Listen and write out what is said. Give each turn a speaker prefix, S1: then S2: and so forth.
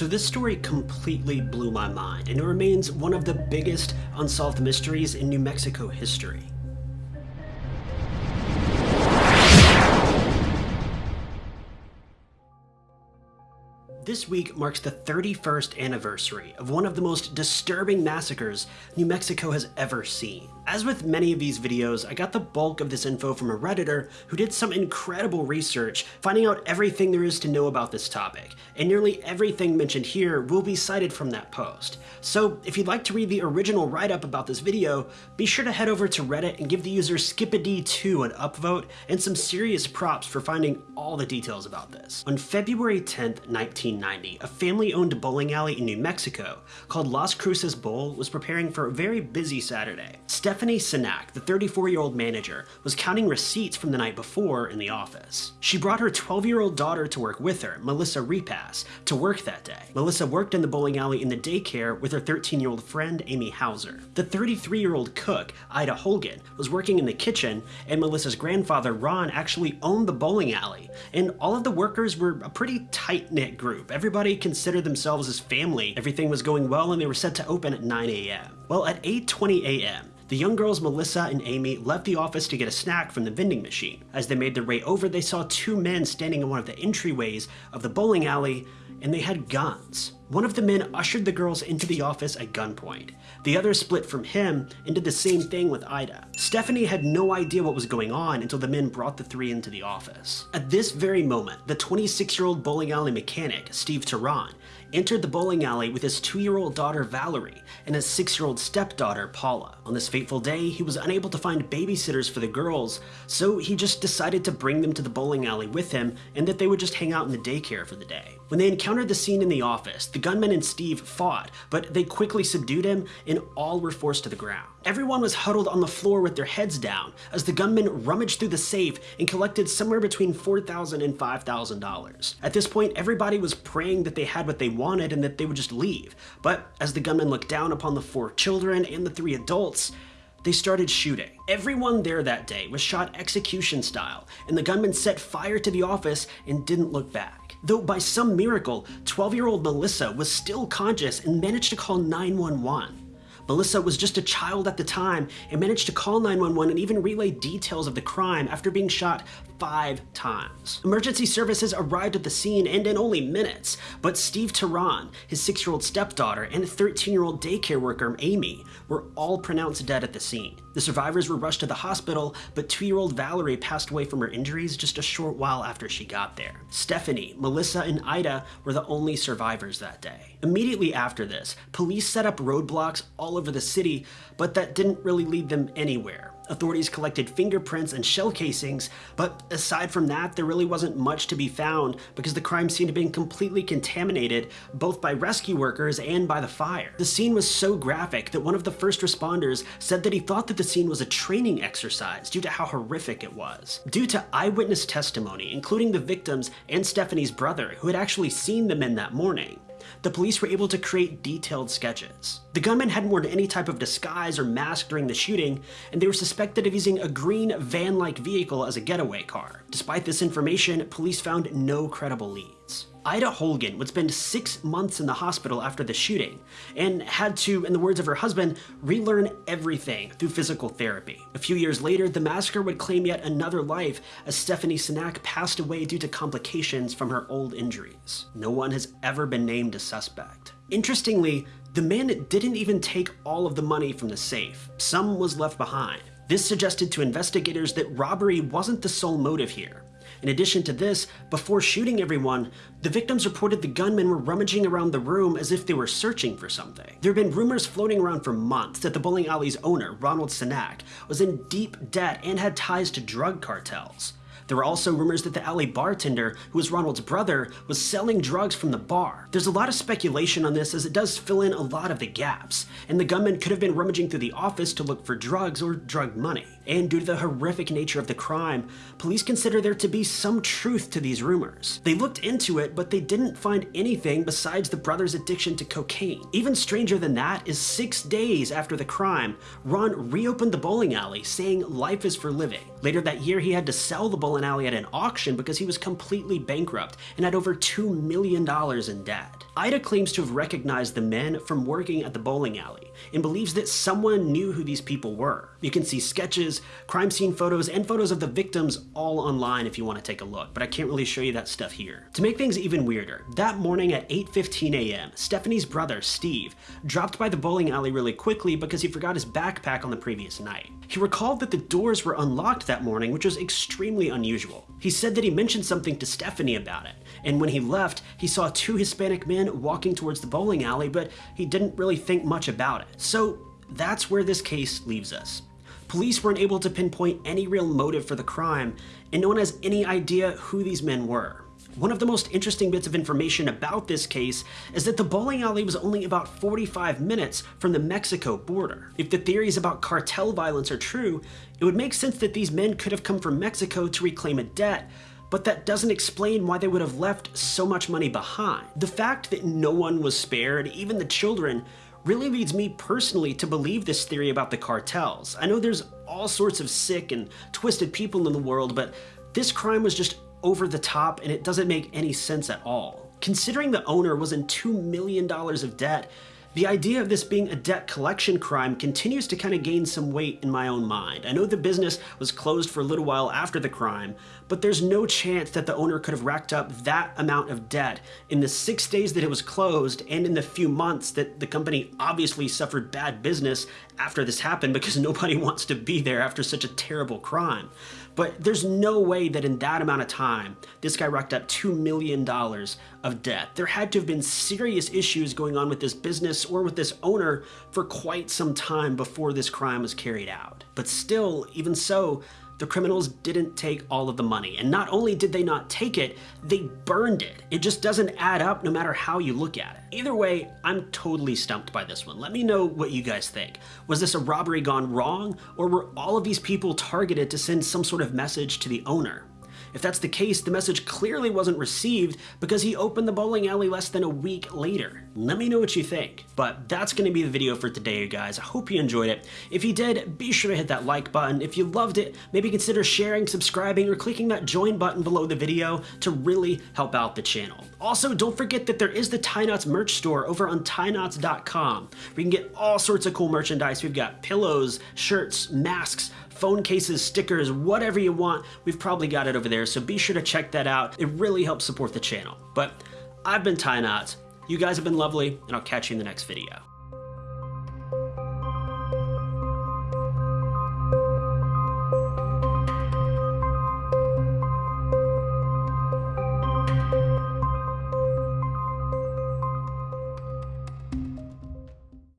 S1: So this story completely blew my mind, and it remains one of the biggest unsolved mysteries in New Mexico history. This week marks the 31st anniversary of one of the most disturbing massacres New Mexico has ever seen. As with many of these videos, I got the bulk of this info from a redditor who did some incredible research finding out everything there is to know about this topic, and nearly everything mentioned here will be cited from that post. So if you'd like to read the original write-up about this video, be sure to head over to Reddit and give the user Skipad2 an upvote and some serious props for finding all the details about this. On February 10th, 19 1990, a family-owned bowling alley in New Mexico called Las Cruces Bowl was preparing for a very busy Saturday. Stephanie Senac, the 34-year-old manager, was counting receipts from the night before in the office. She brought her 12-year-old daughter to work with her, Melissa Repass, to work that day. Melissa worked in the bowling alley in the daycare with her 13-year-old friend, Amy Houser. The 33-year-old cook, Ida Holguin, was working in the kitchen, and Melissa's grandfather, Ron, actually owned the bowling alley, and all of the workers were a pretty tight-knit group group. Everybody considered themselves as family. Everything was going well and they were set to open at 9 a.m. Well, at 8.20 a.m., the young girls Melissa and Amy left the office to get a snack from the vending machine. As they made their way over, they saw two men standing in one of the entryways of the bowling alley, and they had guns. One of the men ushered the girls into the office at gunpoint. The other split from him and did the same thing with Ida. Stephanie had no idea what was going on until the men brought the three into the office. At this very moment, the 26-year-old bowling alley mechanic, Steve Teran, entered the bowling alley with his two-year-old daughter Valerie and his six-year-old stepdaughter Paula. On this fateful day, he was unable to find babysitters for the girls, so he just decided to bring them to the bowling alley with him and that they would just hang out in the daycare for the day. When they encountered the scene in the office, the gunman and Steve fought, but they quickly subdued him and all were forced to the ground. Everyone was huddled on the floor with their heads down as the gunman rummaged through the safe and collected somewhere between $4,000 and $5,000. At this point, everybody was praying that they had what they wanted and that they would just leave. But as the gunman looked down upon the four children and the three adults, they started shooting. Everyone there that day was shot execution style, and the gunman set fire to the office and didn't look back. Though by some miracle, 12-year-old Melissa was still conscious and managed to call 911. Melissa was just a child at the time and managed to call 911 and even relay details of the crime after being shot five times. Emergency services arrived at the scene and in only minutes, but Steve Teran, his six-year-old stepdaughter, and 13-year-old daycare worker Amy were all pronounced dead at the scene. The survivors were rushed to the hospital, but two-year-old Valerie passed away from her injuries just a short while after she got there. Stephanie, Melissa, and Ida were the only survivors that day. Immediately after this, police set up roadblocks all over the city, but that didn't really lead them anywhere. Authorities collected fingerprints and shell casings, but aside from that, there really wasn't much to be found because the crime scene had been completely contaminated both by rescue workers and by the fire. The scene was so graphic that one of the first responders said that he thought that the scene was a training exercise due to how horrific it was. Due to eyewitness testimony, including the victims and Stephanie's brother, who had actually seen the men that morning, the police were able to create detailed sketches. The gunman hadn't worn any type of disguise or mask during the shooting, and they were suspected of using a green van-like vehicle as a getaway car. Despite this information, police found no credible leads. Ida Holguin would spend six months in the hospital after the shooting and had to, in the words of her husband, relearn everything through physical therapy. A few years later, the massacre would claim yet another life as Stephanie Senac passed away due to complications from her old injuries. No one has ever been named a suspect. Interestingly, the man didn't even take all of the money from the safe. Some was left behind. This suggested to investigators that robbery wasn't the sole motive here. In addition to this, before shooting everyone, the victims reported the gunmen were rummaging around the room as if they were searching for something. There had been rumors floating around for months that the bowling alley's owner, Ronald Senac, was in deep debt and had ties to drug cartels. There were also rumors that the alley bartender, who was Ronald's brother, was selling drugs from the bar. There's a lot of speculation on this as it does fill in a lot of the gaps, and the gunman could have been rummaging through the office to look for drugs or drug money. And due to the horrific nature of the crime, police consider there to be some truth to these rumors. They looked into it, but they didn't find anything besides the brother's addiction to cocaine. Even stranger than that is six days after the crime, Ron reopened the bowling alley, saying life is for living. Later that year, he had to sell the bowling alley at an auction because he was completely bankrupt and had over $2 million in debt. Ida claims to have recognized the men from working at the bowling alley and believes that someone knew who these people were. You can see sketches, crime scene photos, and photos of the victims all online if you want to take a look, but I can't really show you that stuff here. To make things even weirder, that morning at 8.15 a.m., Stephanie's brother, Steve, dropped by the bowling alley really quickly because he forgot his backpack on the previous night. He recalled that the doors were unlocked that morning, which was extremely unusual. He said that he mentioned something to Stephanie about it, and when he left, he saw two Hispanic men walking towards the bowling alley, but he didn't really think much about it. So that's where this case leaves us. Police weren't able to pinpoint any real motive for the crime, and no one has any idea who these men were. One of the most interesting bits of information about this case is that the bowling alley was only about 45 minutes from the Mexico border. If the theories about cartel violence are true, it would make sense that these men could have come from Mexico to reclaim a debt, but that doesn't explain why they would have left so much money behind. The fact that no one was spared, even the children, really leads me personally to believe this theory about the cartels. I know there's all sorts of sick and twisted people in the world, but this crime was just over the top and it doesn't make any sense at all. Considering the owner was in $2 million of debt, the idea of this being a debt collection crime continues to kind of gain some weight in my own mind. I know the business was closed for a little while after the crime, but there's no chance that the owner could have racked up that amount of debt in the six days that it was closed and in the few months that the company obviously suffered bad business after this happened because nobody wants to be there after such a terrible crime. But there's no way that in that amount of time, this guy racked up $2 million of debt. There had to have been serious issues going on with this business or with this owner for quite some time before this crime was carried out. But still, even so, the criminals didn't take all of the money. And not only did they not take it, they burned it. It just doesn't add up no matter how you look at it. Either way, I'm totally stumped by this one. Let me know what you guys think. Was this a robbery gone wrong, or were all of these people targeted to send some sort of message to the owner? If that's the case, the message clearly wasn't received because he opened the bowling alley less than a week later. Let me know what you think. But that's going to be the video for today, you guys. I hope you enjoyed it. If you did, be sure to hit that like button. If you loved it, maybe consider sharing, subscribing, or clicking that join button below the video to really help out the channel. Also, don't forget that there is the Tie Knots merch store over on tieknots.com where you can get all sorts of cool merchandise. We've got pillows, shirts, masks, phone cases, stickers, whatever you want, we've probably got it over there, so be sure to check that out. It really helps support the channel. But I've been Tie Knots, you guys have been lovely, and I'll catch you in the next video.